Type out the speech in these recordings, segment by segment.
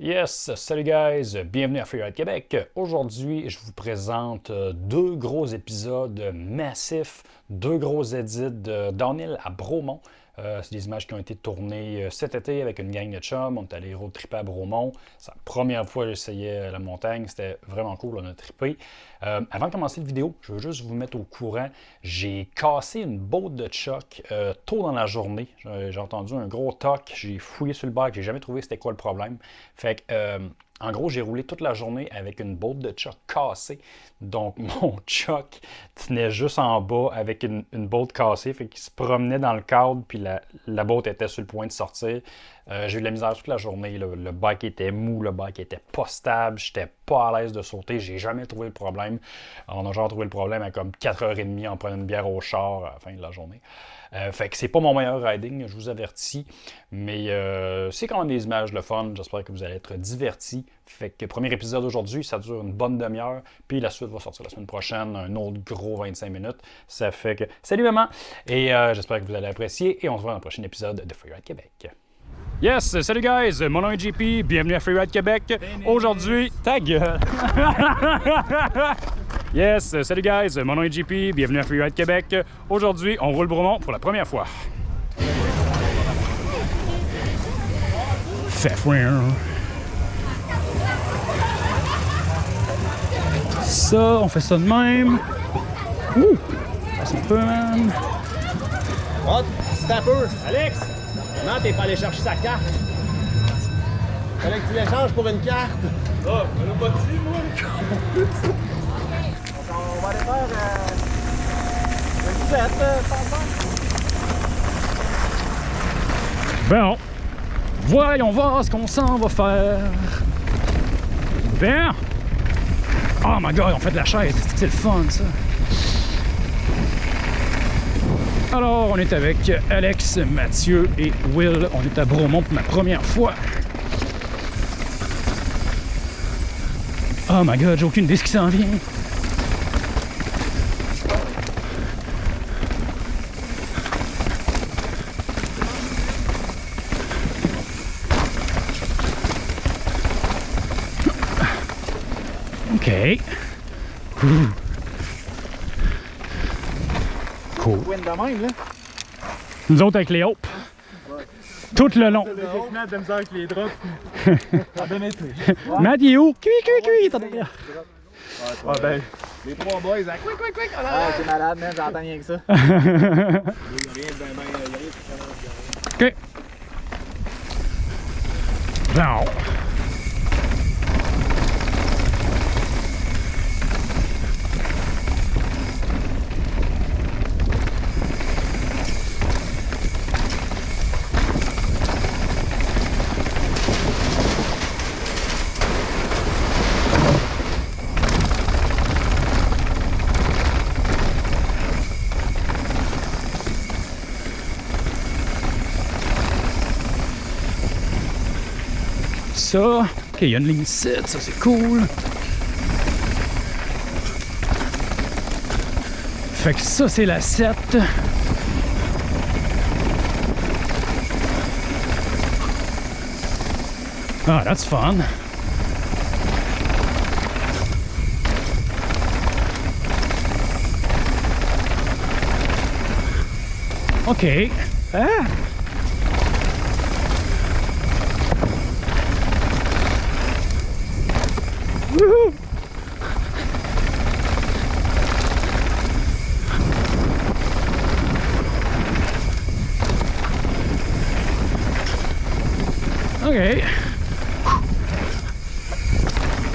Yes, salut guys, bienvenue à Freeride Québec. Aujourd'hui, je vous présente euh, deux gros épisodes massifs, deux gros edits de Downhill à Bromont. Euh, c'est des images qui ont été tournées euh, cet été avec une gang de chums. On est allé road tripper à Bromont. C'est la première fois que j'essayais la montagne. C'était vraiment cool, on a trippé. Euh, avant de commencer la vidéo, je veux juste vous mettre au courant. J'ai cassé une botte de choc tôt dans la journée. J'ai entendu un gros toc. J'ai fouillé sur le bac. J'ai jamais trouvé c'était quoi le problème. Fait que en gros, j'ai roulé toute la journée avec une botte de choc cassée. Donc, mon choc tenait juste en bas avec une, une cassée. Fait qu'il se promenait dans le cadre, puis la, la était sur le point de sortir. Euh, j'ai eu de la misère toute la journée. Le bike était mou, le bike était pas stable, j'étais pas à l'aise de sauter. J'ai jamais trouvé le problème. On a genre trouvé le problème à comme 4h30 en prenant une bière au char à la fin de la journée. Euh, fait que c'est pas mon meilleur riding, je vous avertis. Mais euh, c'est quand même des images le fun. J'espère que vous allez être divertis. Fait que premier épisode aujourd'hui, ça dure une bonne demi-heure. Puis la suite va sortir la semaine prochaine, un autre gros 25 minutes. Ça fait que salut maman! Et j'espère que vous allez apprécier. Et on se voit dans le prochain épisode de Freeride Québec. Yes, salut guys, mon nom est JP, bienvenue à Freeride Québec. Aujourd'hui, ta gueule! yes, salut guys, mon nom est JP, bienvenue à Freeride Québec. Aujourd'hui, on roule Bromont pour la première fois. Fait Ça, on fait ça de même. Ouh! Ça un peu, man. Oh, peu! Alex! Non, t'es pas allé chercher sa carte? Fallait que tu l'échanges pour une carte. Ah, oh, on l'a pas dit, moi. on va aller faire euh, euh, Bon, voyons voir ce qu'on s'en va faire. Bien. Oh my god, on fait de la chaise, c'est le fun ça. Alors, on est avec Alex, Mathieu et Will. On est à Bromont pour ma première fois. Oh my god, j'ai aucune idée qui s'en vient. De même, là. Nous autres avec les hopes. Tout le long. Matt de misère avec les drops. Ça donne été. Matt, il est où? Cui, cui, cui, t'as derrière. Ouais, ben. Les trois boys, hein. Quick, quick, quick. Ah, c'est malade, man. J'entends rien que ça. Ok. Ça. Ok, il y a une ligne 7, ça c'est cool. Fait que ça c'est la 7. Ah, that's fun. OK. Ah! Okay.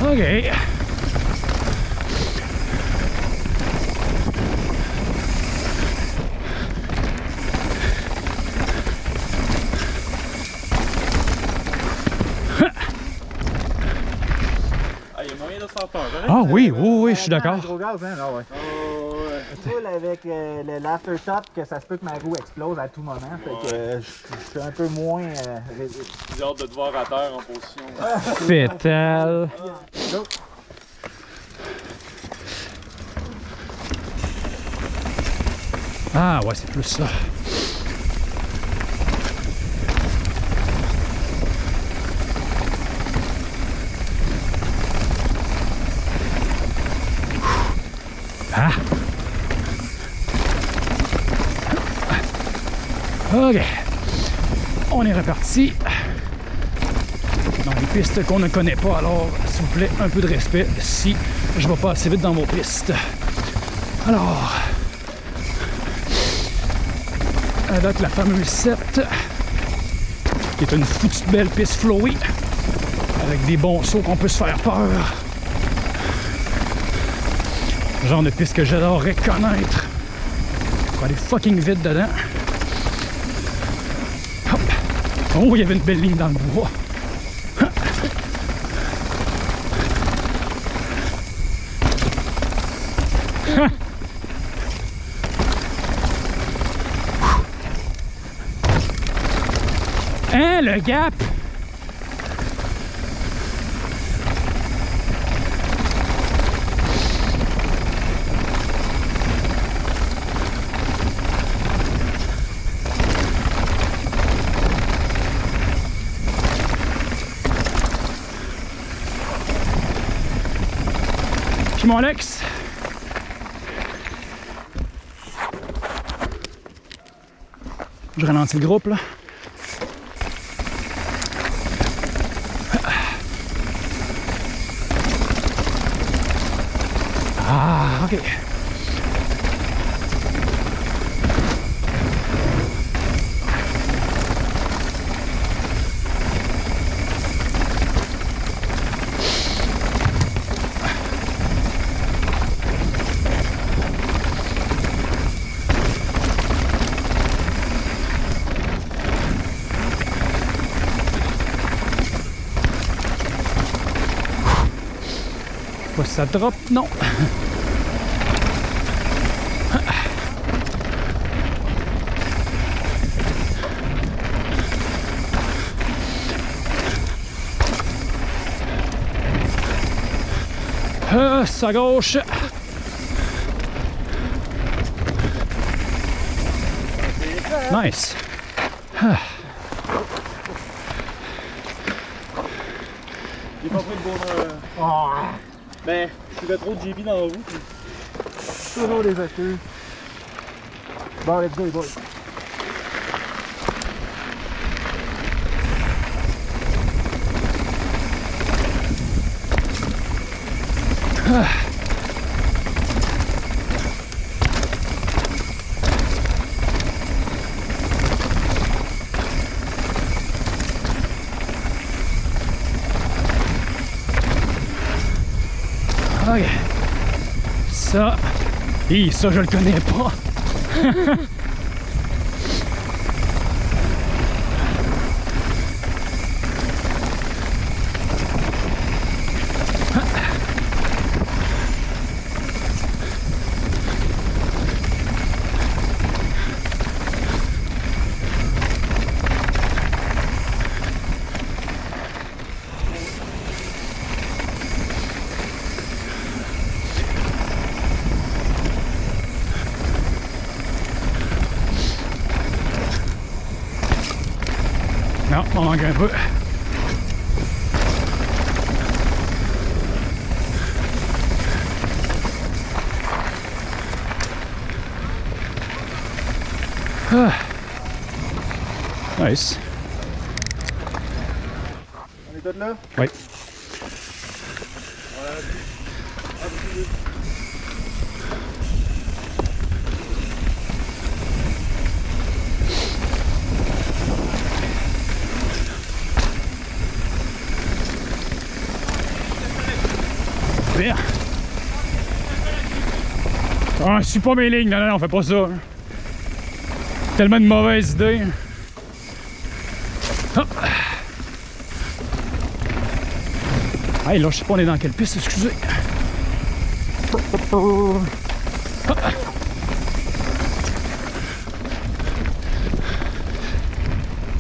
Okay. Ah oui, oui, oui, je suis d'accord. Hein? Ah ouais full avec euh, l'aftershock que ça se peut que ma roue explose à tout moment. Fait que je suis un peu moins. Euh, J'ai hâte de te voir à terre en position. Ah! Fétal! Ah ouais, c'est plus ça. Ah! Ok. On est reparti. Dans les pistes qu'on ne connaît pas, alors s'il vous plaît, un peu de respect si je vais pas assez vite dans vos pistes. Alors, avec la fameuse 7, qui est une foutue belle piste flowy, avec des bons sauts qu'on peut se faire peur. Genre de piste que j'adorerais connaître. Pour aller fucking vite dedans. Oh, il y avait une belle ligne dans le bois. Hein, le gap? Mon Alex. Je ralentis le groupe là. Ah, ok. Ça drop, non. Euh, à gauche. Nice. J'ai pas pris le bon. Euh... Ah, Ben, je suivais trop de JB dans la puis toujours des excuses. Bon, let's go, les boys. Ok. Hi, ça, je le connais pas. Non, on manque un peu. Ah. Nice. On est tous là? Ah, je suis pas mes lignes, non, non, non, on fait pas ça. Tellement de mauvaises idées. Hop. Hey, là, je sais pas on est dans quelle piste, excusez.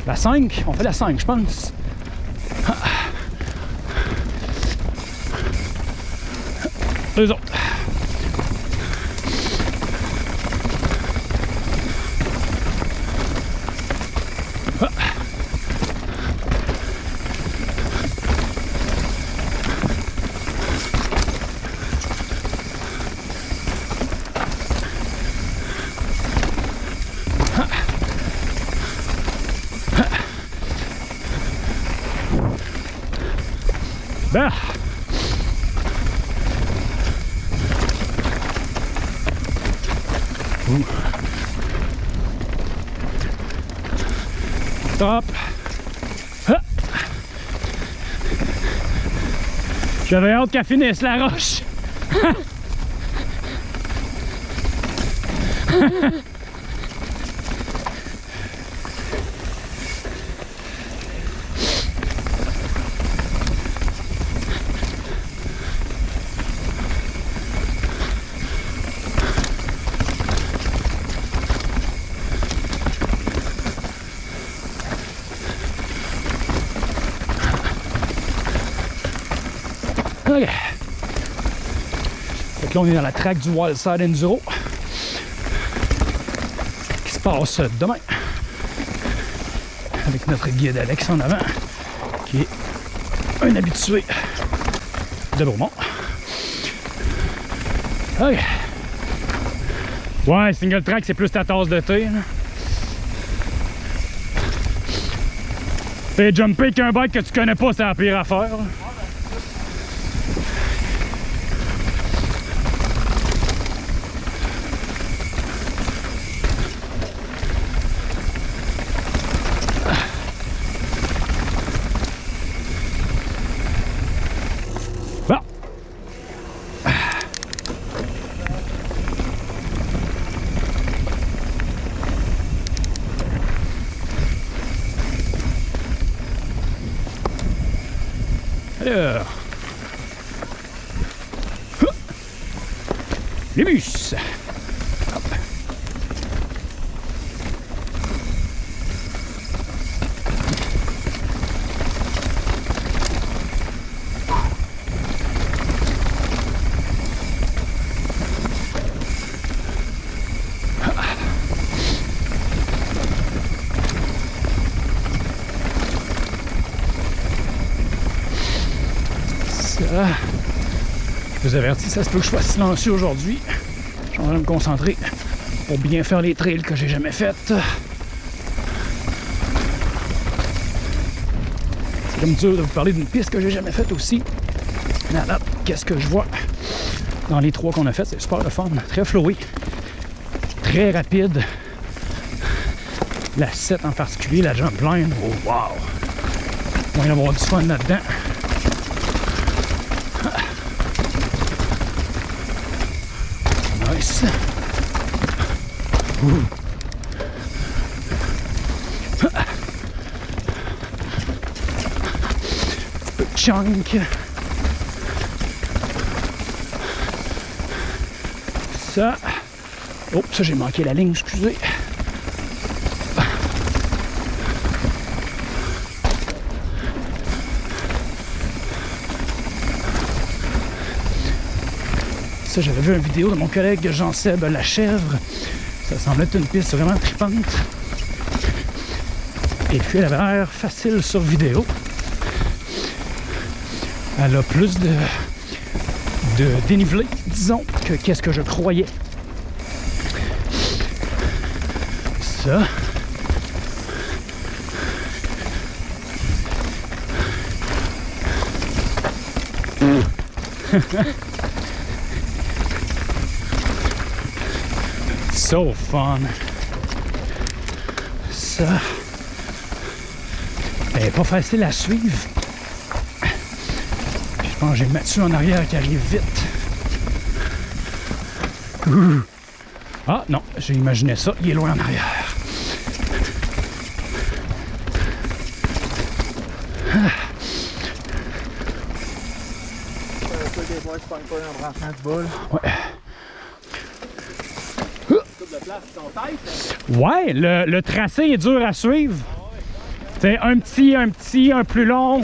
La 5, on fait la 5, je pense. よいしょ。だ Stop. Ah. J'avais hâte qu'elle finisse la roche. OK. Là, on est dans la track du Wildside Enduro. Qui se passe demain? Avec notre guide Alex en avant. Qui est un habitué de Beaumont. Ouais, single track, c'est plus ta tasse de thé. Et jumper qu'un bike que tu connais pas, c'est la pire affaire. là. Bon. Alors. Les bus. Hop. Ça. Je vous avertis, ça se peut que je sois silencieux aujourd'hui. Je de me concentrer pour bien faire les trails que j'ai jamais faites. C'est comme dur de vous parler d'une piste que j'ai jamais faite aussi. Mais là, qu'est-ce que je vois? Dans les trois qu'on a fait? C'est super le fun, très flowy, très rapide. La 7 en particulier, la jump line, oh wow! On va y avoir du fun là-dedans. Nice. Ouh. Petit peu de chunk. Ça. Oh, ça j'ai manqué la ligne, excusez. Ça, j'avais vu une vidéo de mon collègue Jean-Seb Lachèvre. Ça semblait être une piste vraiment tripante. Et puis, elle avait l'air facile sur vidéo. Elle a plus de, de dénivelé, disons, que qu'est-ce que je croyais. Ça. So fun. Ça. Elle est pas facile à suivre. Je pense que j'ai Mathieu en arrière qui arrive vite. Ouh. Ah non, j'ai imaginé ça, il est loin en arrière. Euh, des fois, je pogne pas un branchement de boule. Ouais. Coupe de place sur ton tête. là. Ouais, le, tracé est dur à suivre. C'est un petit, un petit, un plus long.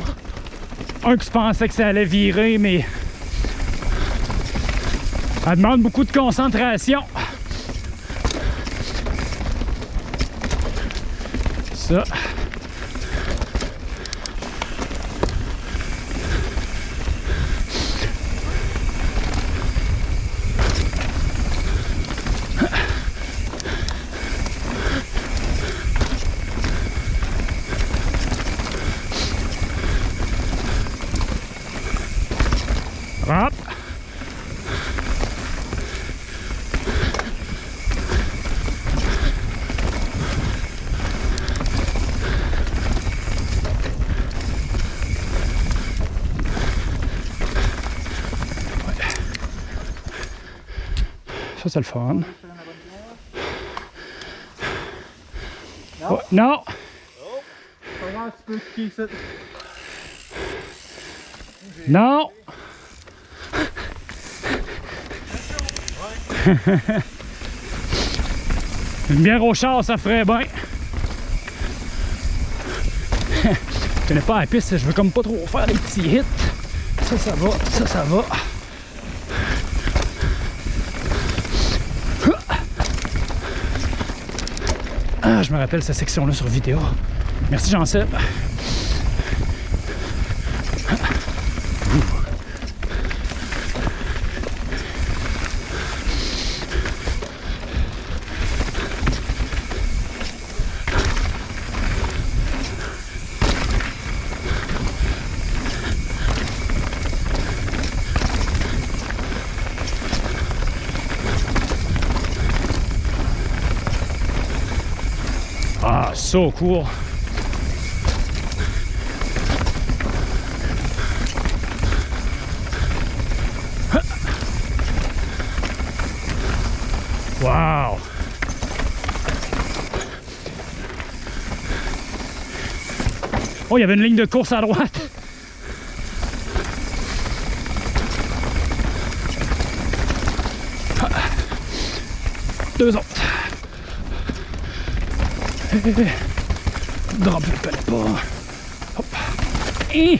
Un que je pensais que ça allait virer, mais. Ça demande beaucoup de concentration. Ça. Ça, c'est le fun. Non. Ouais, non! Pas grave, tu peux kicker ça. Non! Une bière au char, ça ferait bien. Je connais pas la piste, je veux comme pas trop faire des petits hits. Ça, ça va, ça, ça va. Ah, je me rappelle cette section-là sur vidéo. Merci Jean-Seb. So cool. Wow. Oh, il y avait une ligne de course à droite. Deux autres. Connais pas. Hop. Ouh.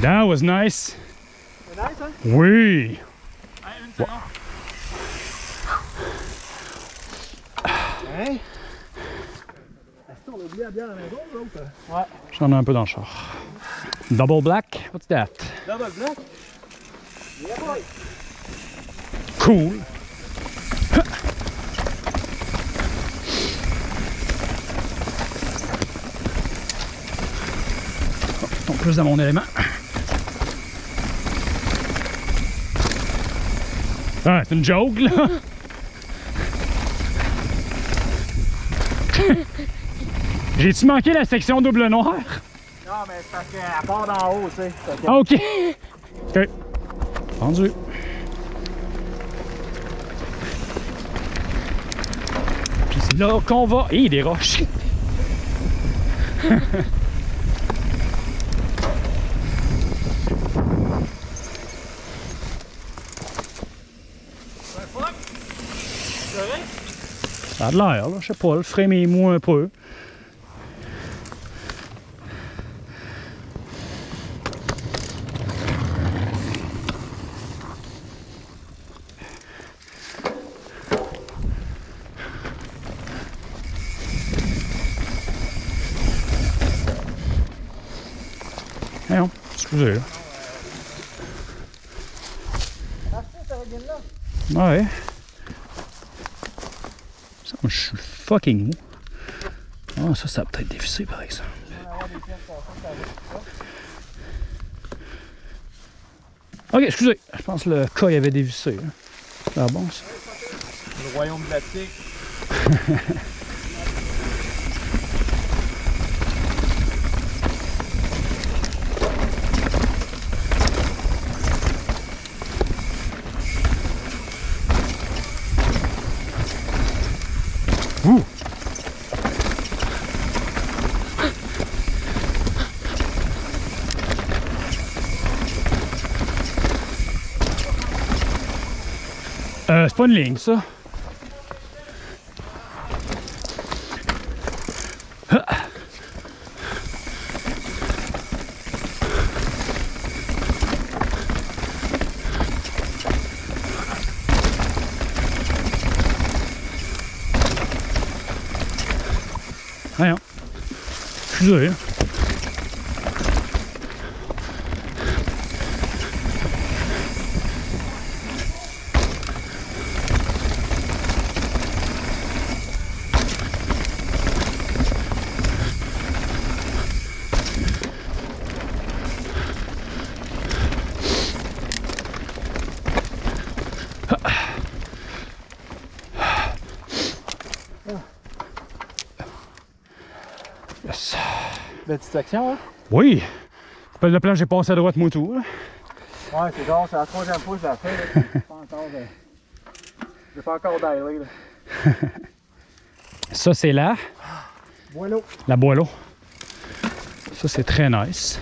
That was nice. Nice, hein? Oui. Ouais. J'en ai un peu dans le char. Double black? What's that? Double black? Yeah, boy. Cool. Je tombe plus dans mon élément. Ah, c'est une joke, là. J'ai-tu manqué la section double noir? Non, mais c'est parce qu'elle part d'en haut, tu sais. Ah, OK. OK. Vendu. Là qu'on va. Hé, des roches. Ça a de l'air, là. Je sais pas, le mou un peu. Voyons, Ah, là. Ouais. Ça, moi, je suis fucking mou. Ah, ça, ça a peut-être dévissé, par exemple. Va va. Ok, excusez. Je pense que le cas il avait dévissé. là. Ah bon, ça? Le royaume de la tique. Ouh. Euh, c'est pas Je suis Yes. La petite section, hein? Oui! Pas le plan, j'ai passé à droite, moi tout. hein. Ouais, c'est genre, c'est la troisième fois que je la fais. J'ai pas encore de. J'ai pas encore. Ça, c'est là, Voilà. la boileau. Ça, c'est très nice.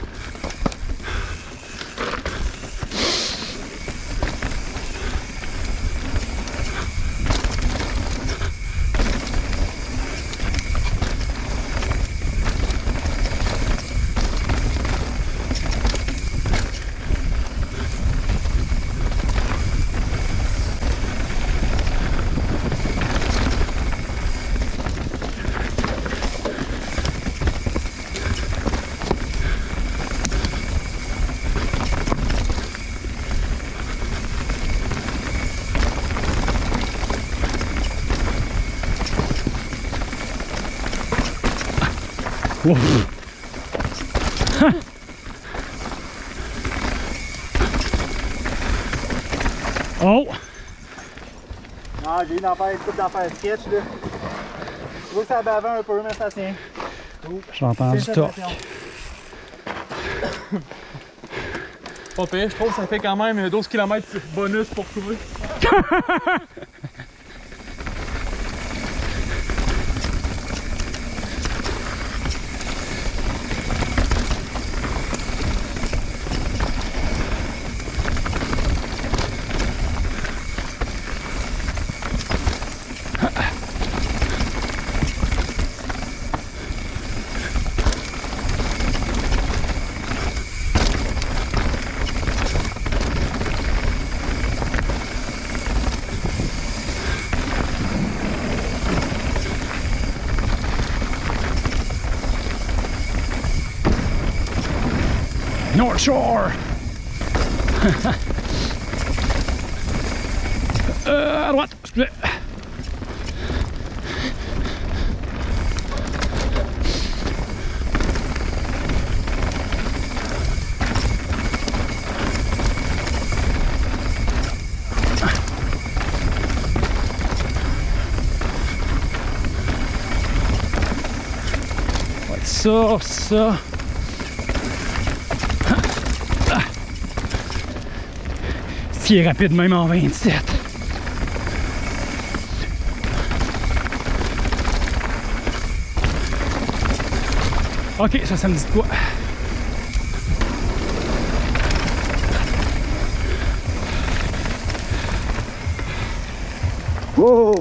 Wow. oh! Non, j'ai eu d'en faire une coupe d'en faire sketch, là. Je vois que ça bavait un peu, mais ça tient. J'ai entendu torque. Pas pire, je trouve que ça fait quand même 12 km bonus pour trouver. North Shore! euh, à droite, excusez. Ouais, qui est rapide même en 27. Ok, ça, ça me dit quoi? Wow!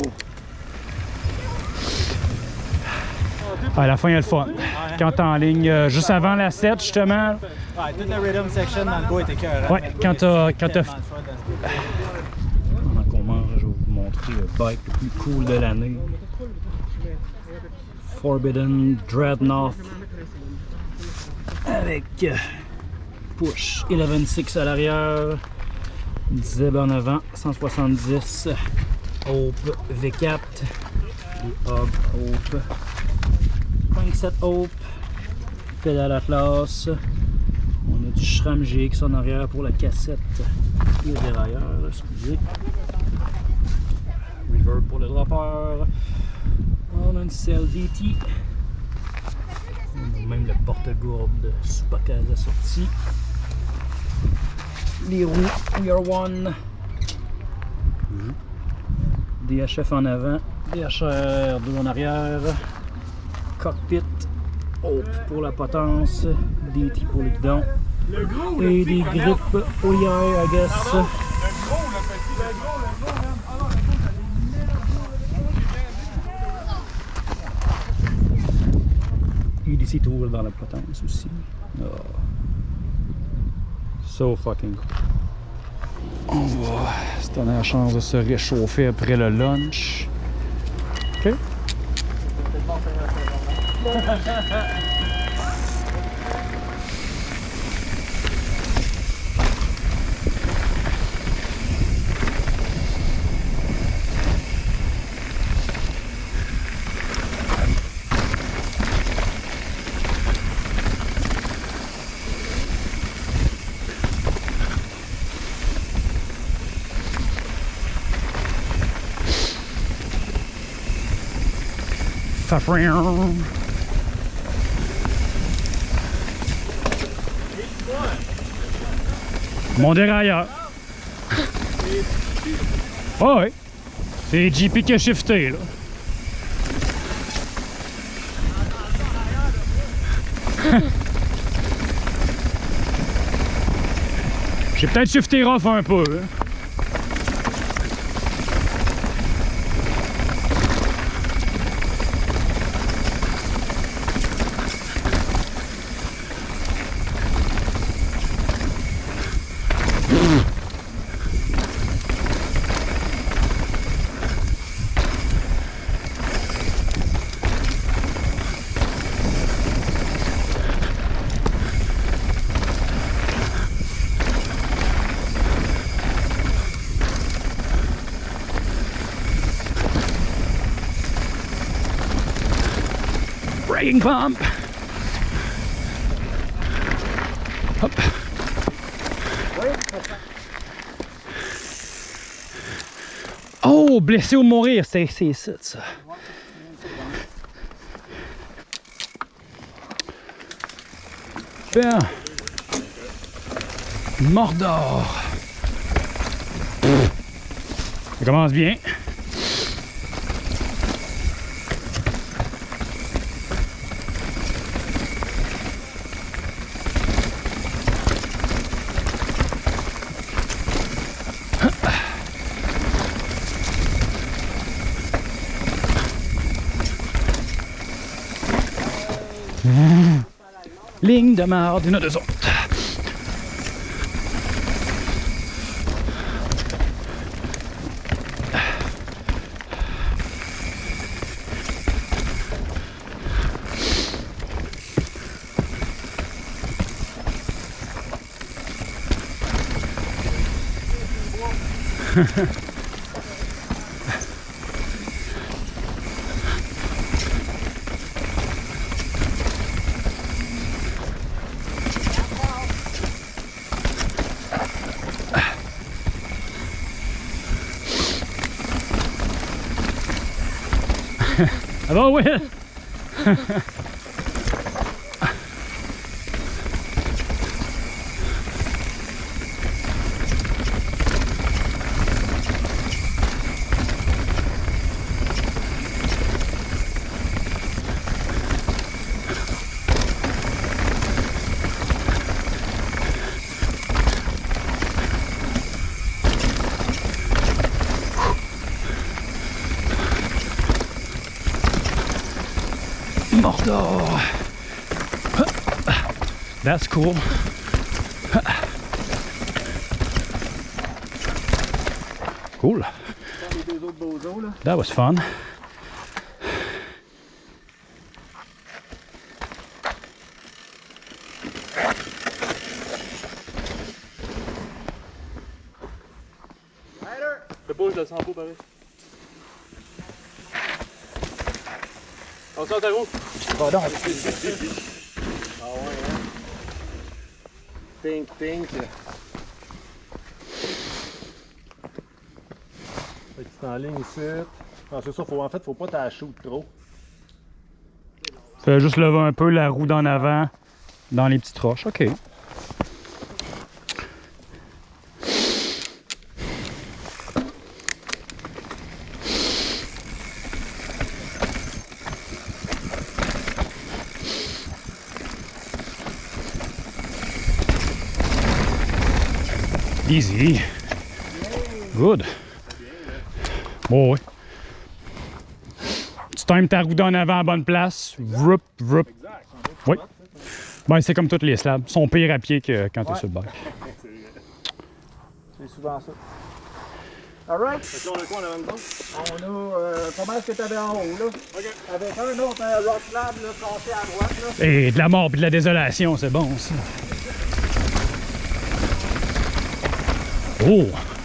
À la fin, il y a le fun. Quand t'es en ligne, euh, juste avant la 7, justement, Ouais, toute la rhythm section dans le bas était cœur. Ouais, quand t'as- quand t'as- Pendant qu'on mange, je vais vous montrer le bike le plus cool de l'année. Forbidden Dreadnought. Avec euh, push 11.6 à l'arrière. Zeb en avant, 170. Hope V4. Et Hub Hope. Crankset Hope. Pédale Atlas. On a du SRAM GX en arrière pour la cassette et le dérailleur, excusez. Reverb pour le dropper. On a une CLDT. On a même le porte-gourde de Supacaz assorti. Les roues Year One. DHF en avant. DHR 2 en arrière. Cockpit. Hope pour la potence. DT pour le guidon. Et des grippes OIR, I guess. EDC Tour dans la potence aussi. Oh. So fucking cool. On va se donner la chance de se réchauffer après le lunch. Ok. suffering. Mon dérailleur. Oh oui. C'est JP qui a shifté, là. J'ai peut-être shifté rough un peu. hein. Oh, blessé ou mourir, c'est ça, ça. Bien. Mordor. Ça commence bien. De marde, une deux autres. Ça va, Will? Mordor. That's cool. Cool. Les deux autres bozos, là. That was fun. Rider! Le pas, je le sens pas pareil. On sort ta roue. Va donc. Ah ouais, hein. Pink, pink. Fait que c'est en ligne ici. Non, c'est ça, faut, en fait, faut pas t'acheter trop. Fais juste lever un peu la roue d'en avant dans les petites roches. OK. Easy. Good. Bon, oui. Tu times ta roue d'en avant à bonne place. Vrup, vrup. Oui. Ben, c'est comme toutes les slabs. Ils sont pires à pied que quand tu es Ouais. sur le bac. C'est souvent ça. Alright. Fait on a quoi en avant de? On a euh, pas mal ce que t'avais en haut, là? Ok. Avec un autre un rock slab, là, cassé à droite, là? Et de la mort et de la désolation, c'est bon, ça. Oh!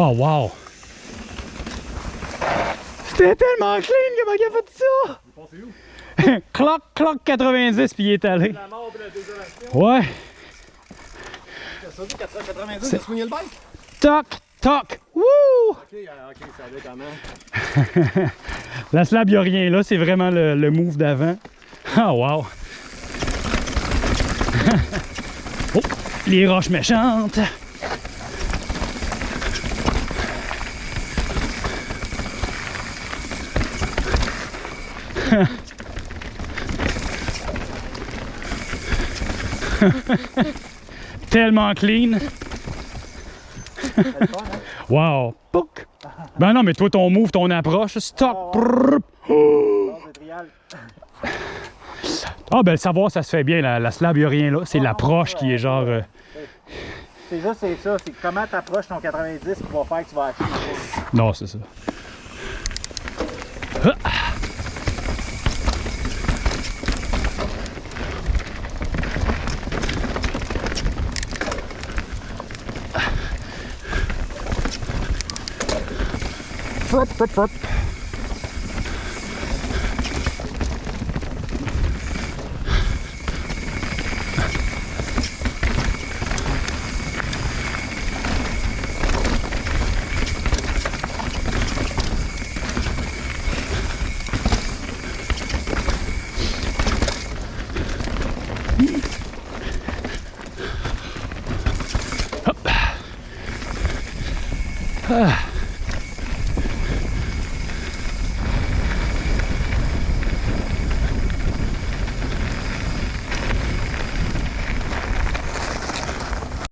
Oh, wow! C'était tellement clean, comment il a fait ça? Il est passé où? cloc, cloc 90, puis il est allé. La mort de la désolation. Ouais! Ça dit 90, j'ai soigné le bike? Toc, toc! Wouh! Ok, ok, ça allait comment? La slab, il a rien là, c'est vraiment le, le move d'avant. Ah, wow! oh, les roches méchantes! Tellement clean! Wow! Pouc! Ben non, mais toi, ton move, ton approche, stop! De trial. Ah, ben le savoir, ça se fait bien. La, la slab, il a rien là. C'est Ah, l'approche qui est genre. euh, C'est juste, c'est ça. C'est comment tu approches ton 90 qui va faire que tu vas acheter? Non, c'est ça. up, up, up.